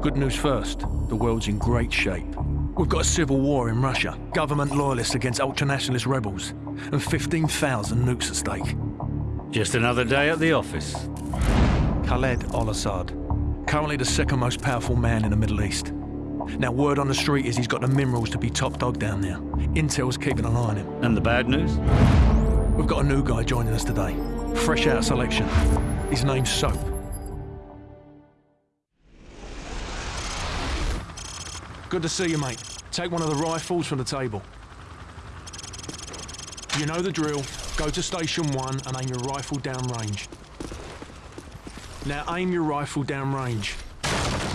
Good news first, the world's in great shape. We've got a civil war in Russia, government loyalists against ultranationalist rebels, and 15,000 nukes at stake. Just another day at the office. Khaled al-Assad, currently the second most powerful man in the Middle East. Now, word on the street is he's got the minerals to be top dog down there. Intel's keeping an eye on him. And the bad news? We've got a new guy joining us today. Fresh out of selection. His name's Soap. Good to see you, mate. Take one of the rifles from the table. You know the drill. Go to station one and aim your rifle downrange. Now aim your rifle downrange.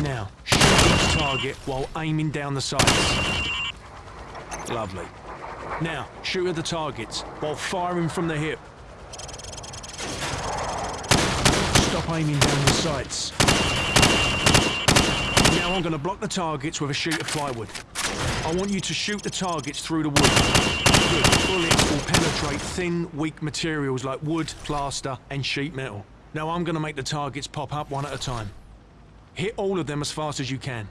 Now, shoot each target while aiming down the sights. Lovely. Now, shoot at the targets while firing from the hip. Stop aiming down the sights. Now I'm going to block the targets with a sheet of plywood. I want you to shoot the targets through the wood. Good. Bullets will penetrate thin, weak materials like wood, plaster, and sheet metal. Now I'm going to make the targets pop up one at a time. Hit all of them as fast as you can.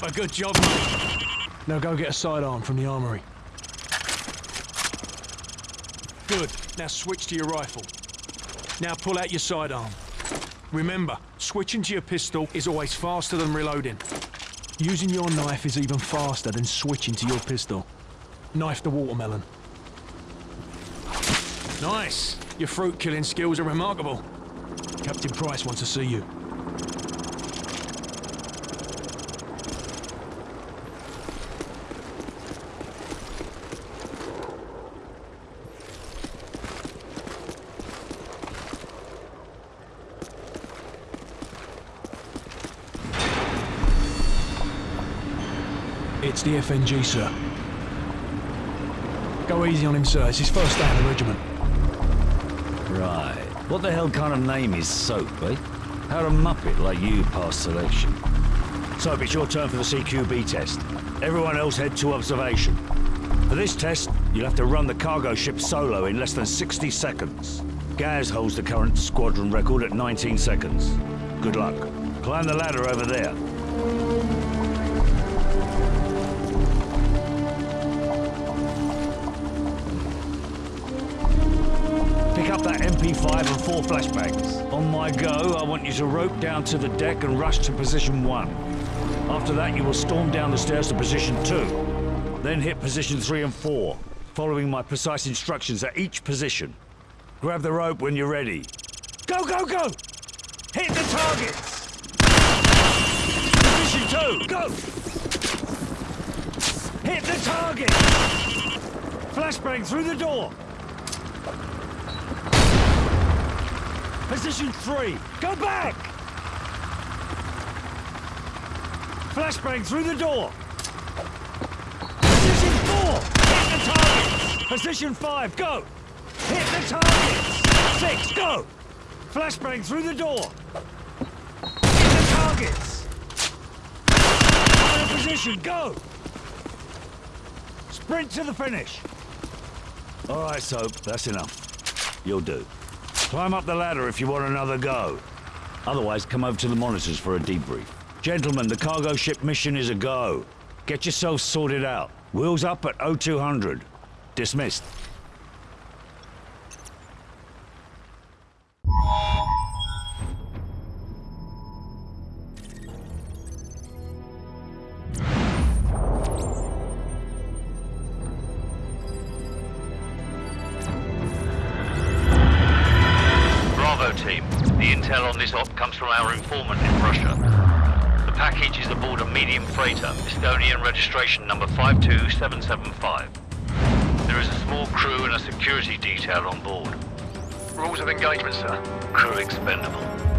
Proper good job, mate. Now go get a sidearm from the armory. Good. Now switch to your rifle. Now pull out your sidearm. Remember, switching to your pistol is always faster than reloading. Using your knife is even faster than switching to your pistol. Knife the watermelon. Nice! Your fruit-killing skills are remarkable. Captain Price wants to see you. FNG, sir. Go easy on him, sir. It's his first day in the regiment. Right. What the hell kind of name is Soap, eh? How'd a muppet like you pass selection? Soap, it's your turn for the CQB test. Everyone else head to observation. For this test, you'll have to run the cargo ship solo in less than 60 seconds. Gaz holds the current squadron record at 19 seconds. Good luck. Climb the ladder over there. Up that MP5 and four flashbangs. On my go, I want you to rope down to the deck and rush to position one. After that, you will storm down the stairs to position two. Then hit position three and four, following my precise instructions at each position. Grab the rope when you're ready. Go, go, go! Hit the targets! Position two, go! Hit the target! Flashbang through the door! Position three, go back! Flashbang through the door! Position four, hit the targets! Position five, go! Hit the targets! Six, go! Flashbang through the door! Hit the targets! Of position, go! Sprint to the finish! All right, Soap, that's enough. You'll do. Climb up the ladder if you want another go. Otherwise, come over to the monitors for a debrief. Gentlemen, the cargo ship mission is a go. Get yourselves sorted out. Wheels up at 0200. Dismissed. Registration number 52775. There is a small crew and a security detail on board. Rules of engagement, sir. Crew expendable.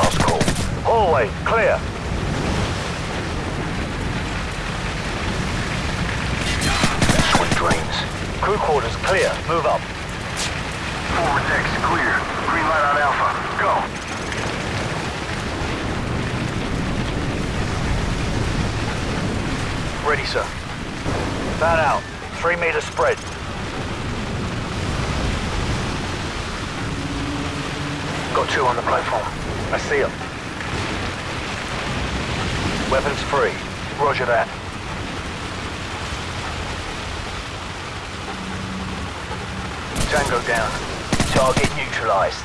Last call. Hallway, clear. Sweet dreams. Crew quarters, clear. Move up. Forward deck's clear. Green light on Alpha. Go. Ready, sir. Fan out. Three meter spread. Got two on the platform. I see them. Weapons free. Roger that. Tango down. Target neutralized.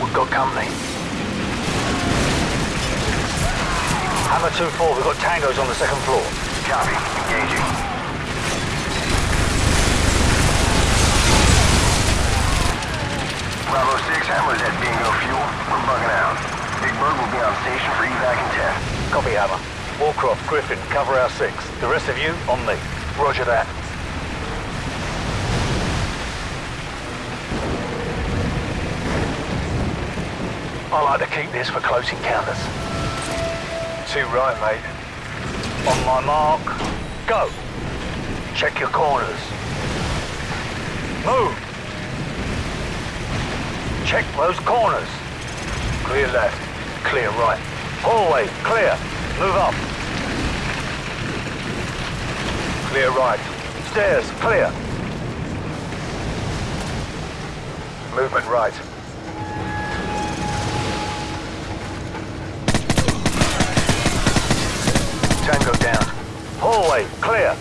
We've got company. Hammer 2-4, we've got tangos on the second floor. Copy. Engaging. Bravo 6, Hammer's at bingo fuel. We're bugging out. Big Bird will be on station for evac and test. Copy, Hammer. Wallcroft, Griffin, cover our six. The rest of you, on me. Roger that. I like to keep this for close encounters. Too right, mate. On my mark, go. Check your corners. Move. Check those corners. Clear left, clear right. Hallway, clear. Move up. Clear right. Stairs, clear. Movement right. Tango down. Hallway, clear.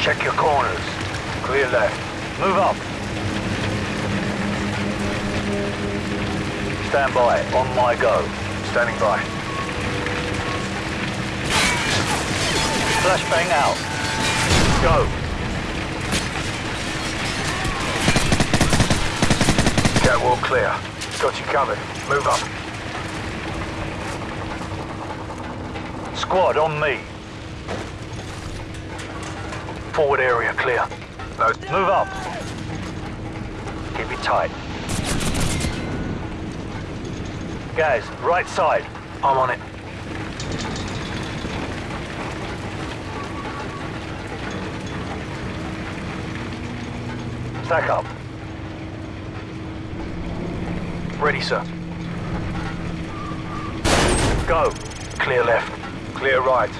Check your corners. Clear left. Move up. Stand by. On my go. Standing by. Flashbang out. Go. Catwalk clear. Got you covered. Move up. Squad on me. Forward area clear. No, move up. Keep it tight. Guys, right side. I'm on it. Stack up. Ready, sir. Go. Clear left. Clear right.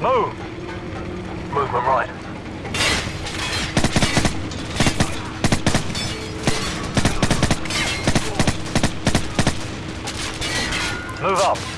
Move. Movement right. Move up.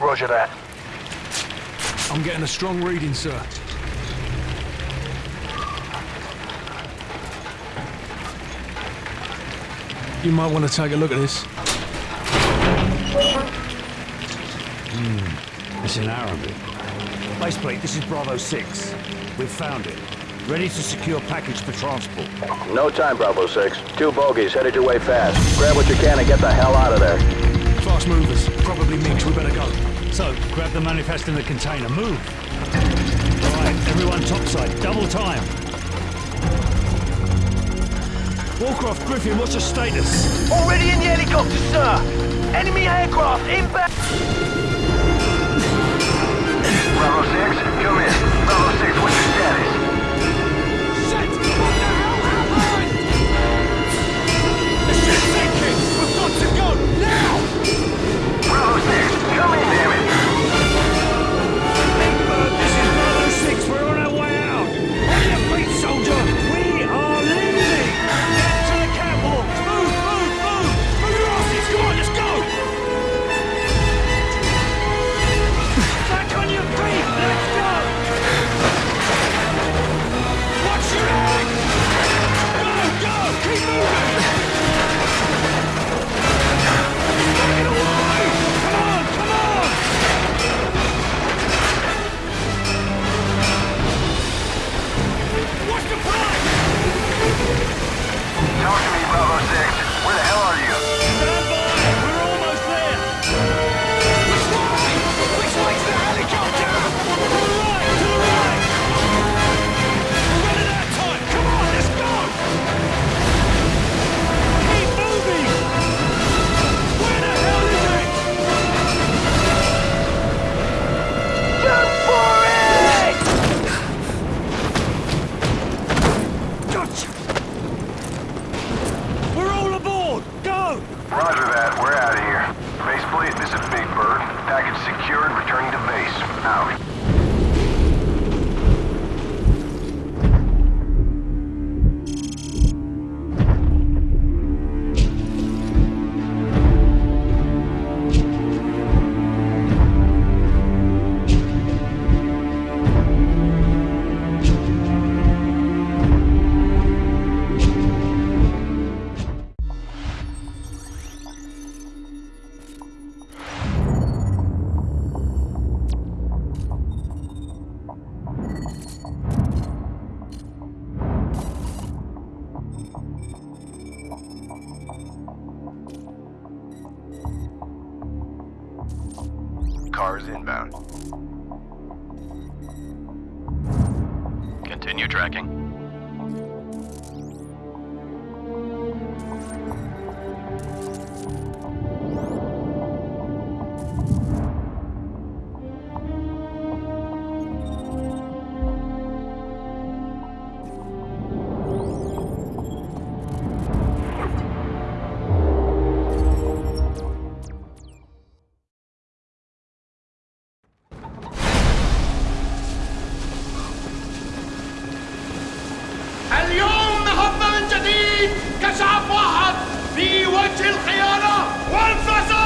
Roger that. I'm getting a strong reading, sir. You might want to take a look at this. Hmm, it's in Arabic. Baseplate, this is Bravo 6. We've found it. Ready to secure package for transport. No time, Bravo 6. Two bogies headed your way fast. Grab what you can and get the hell out of there. Fast movers, probably MiGs. We better go. So, grab the manifest in the container. Move! Right, everyone topside. Double time. Wallcroft Griffin, what's your status? Already in the helicopter, sir! Enemy aircraft inbound! Bravo 6, come in. شعب واحد في وجه الخيانة والفساد.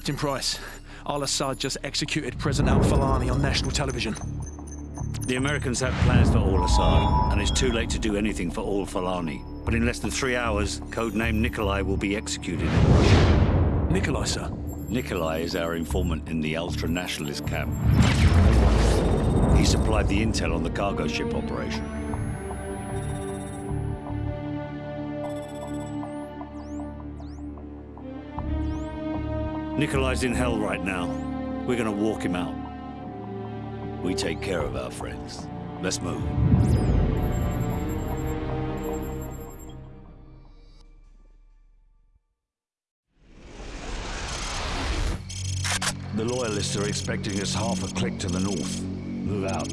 Captain Price, Al Assad just executed President Al Fulani on national television. The Americans have plans for Al Assad, and it's too late to do anything for Al Fulani. But in less than three hours, codename Nikolai will be executed in Russia. Nikolai, sir. Nikolai is our informant in the ultra-nationalist camp. He supplied the intel on the cargo ship operation. Nikolai's in hell right now. We're gonna walk him out. We take care of our friends. Let's move. The loyalists are expecting us half a click to the north. Move out.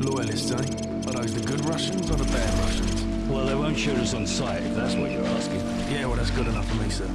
Loyalists, eh? Are those the good Russians or the bad Russians? Well, they won't shoot us on sight, if that's what you're asking. Yeah, well, that's good enough for me, sir.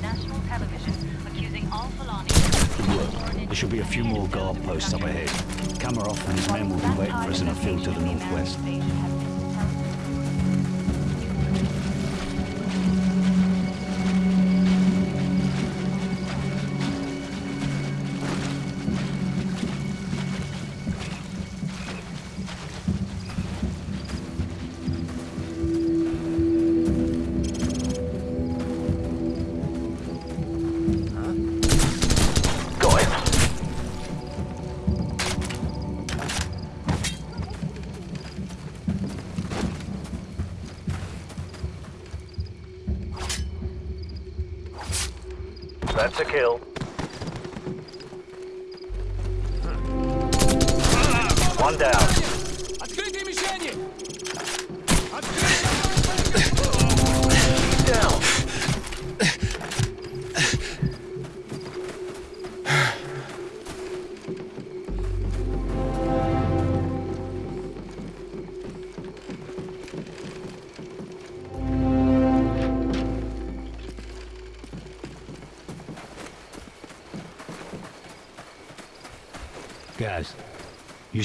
National television, accusing al-Fulani There should be a few more guard posts up ahead. Kamarov and his men will be waiting for us in a field to the northwest. That's a kill. One down.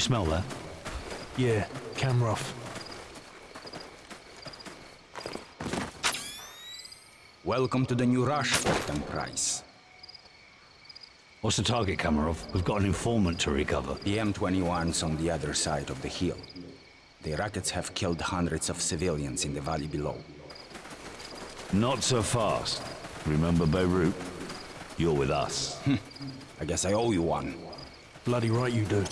Smell that? Yeah, camera off. Welcome to the new rush, Captain Price. What's the target, Kamarov? We've got an informant to recover. The M21's on the other side of the hill. The rockets have killed hundreds of civilians in the valley below. Not so fast. Remember Beirut? You're with us. Hmm. I guess I owe you one. Bloody right you do.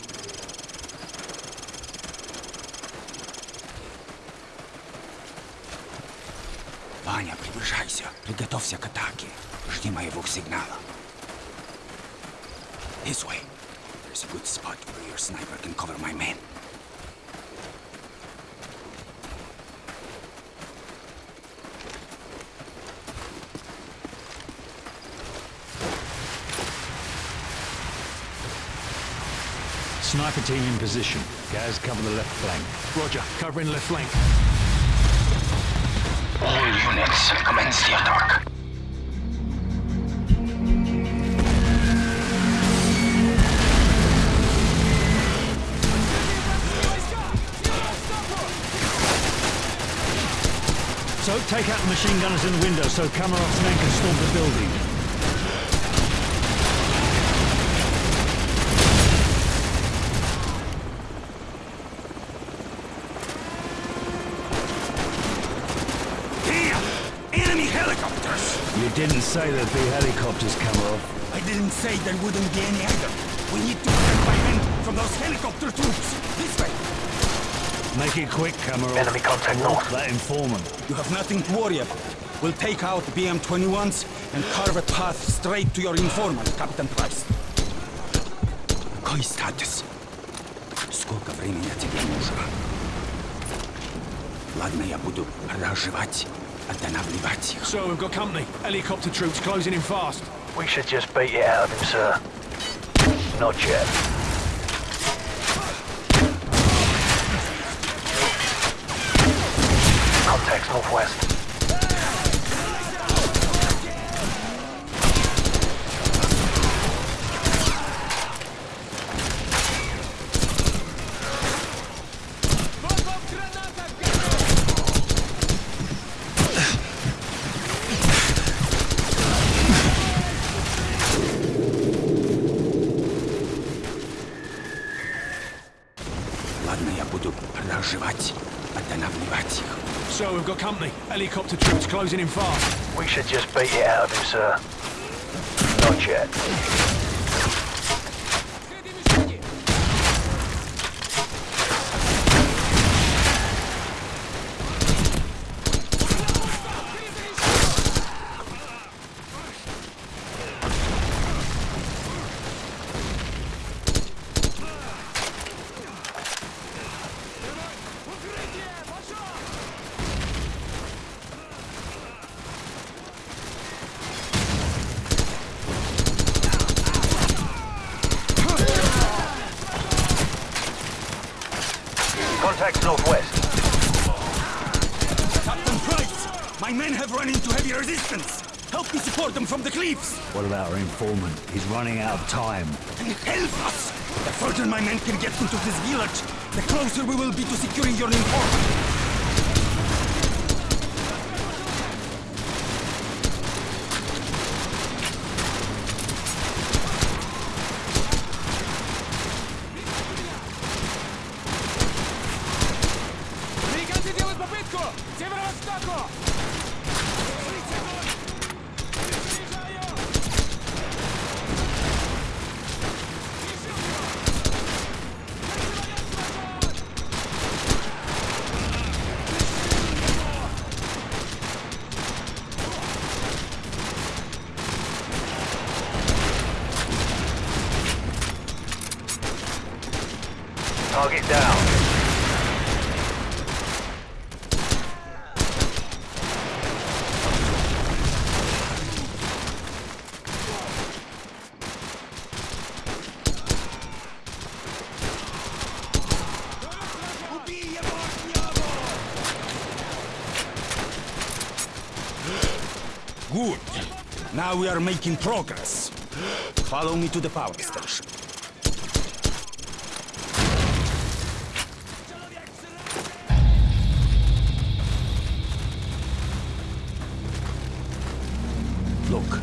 Ваня, приближайся. Приготовься к атаке. Жди моего сигнала. This way. There's a good spot where your sniper can cover my men. Sniper team in position. Gaz, cover the left flank. Roger, covering left flank. All units, commence the attack. So take out the machine gunners in the window so Kamarov's men can storm the building. Here! Enemy helicopters! You didn't say there'd be helicopters, Kamarov. I didn't say there wouldn't be any either. We need to protect my men from those helicopter troops. This way. Make it quick, Kamarov. Enemy contact north. That informant. You have nothing to worry about. We'll take out BM-21s and carve a path straight to your informant, Captain Price. Какой статус? Сколько времени тебе нужно? Ладно, я буду разжевать, have any. So we've got company. Helicopter troops closing in fast. We should just beat it out of him, sir. Not yet. Contact northwest. Closing in fast. We should just beat it out of him, sir. Not yet. Contacts northwest. Captain Price! My men have run into heavy resistance! Help me support them from the cliffs! What about our informant? He's running out of time. Help us! The further my men can get into this village, the closer we will be to securing your informant. We are making progress, follow me to the power station. Look,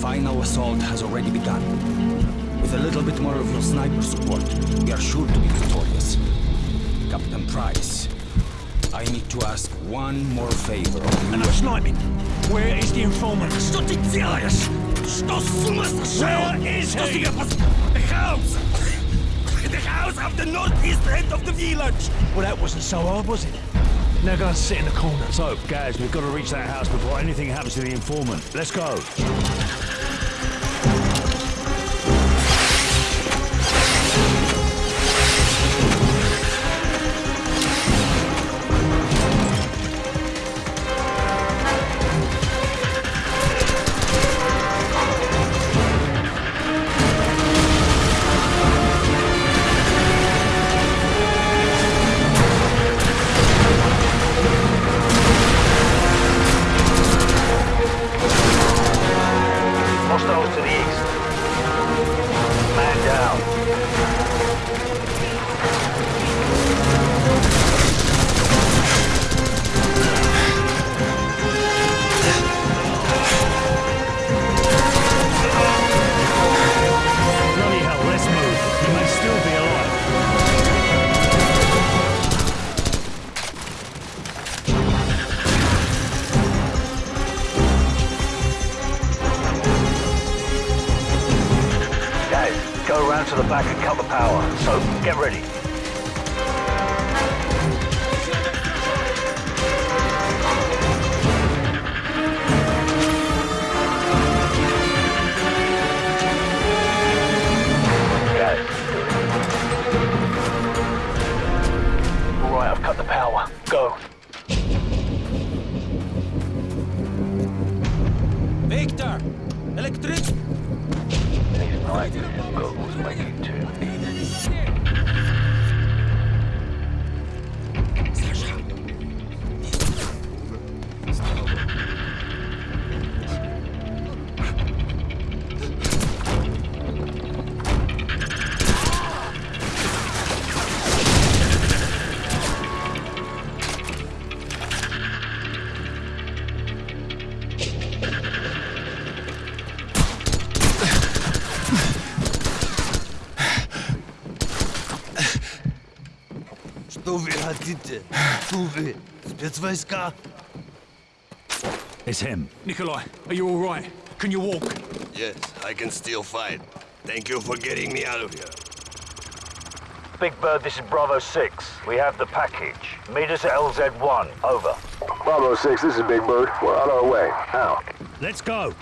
final assault has already begun. With a little bit more of your sniper support, we are sure to be victorious. Captain Price, I need to ask one more favor of you. And I'm sniping. Where is the informant? Что ты делаешь? Что с ума сошел? Where is Что he? себе пос- The house! The house of the northeast end of the village! Well, that wasn't so hard, was it? Now go and sit in the corner. So, guys, we've got to reach that house before anything happens to the informant. Let's go. I've cut the power. Go. Victor! Electric! These night goggles make it Bandite, Tuve, Spetsvojska. It's him. Nikolai, are you all right? Can you walk? Yes, I can still fight. Thank you for getting me out of here. Big Bird, this is Bravo 6. We have the package. Meet us at LZ1. Over. Bravo 6, this is Big Bird. We're on our way. Now. Let's go.